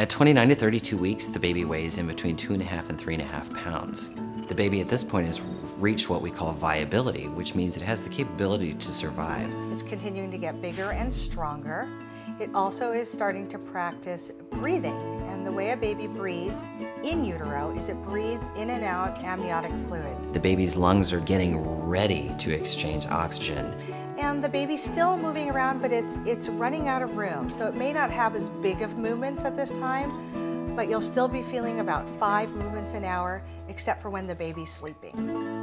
At 29 to 32 weeks, the baby weighs in between two and a half and three and a half pounds. The baby at this point has reached what we call viability, which means it has the capability to survive. It's continuing to get bigger and stronger. It also is starting to practice breathing. And the way a baby breathes in utero is it breathes in and out amniotic fluid. The baby's lungs are getting ready to exchange oxygen. And the baby's still moving around, but it's, it's running out of room. So it may not have as big of movements at this time, but you'll still be feeling about five movements an hour, except for when the baby's sleeping.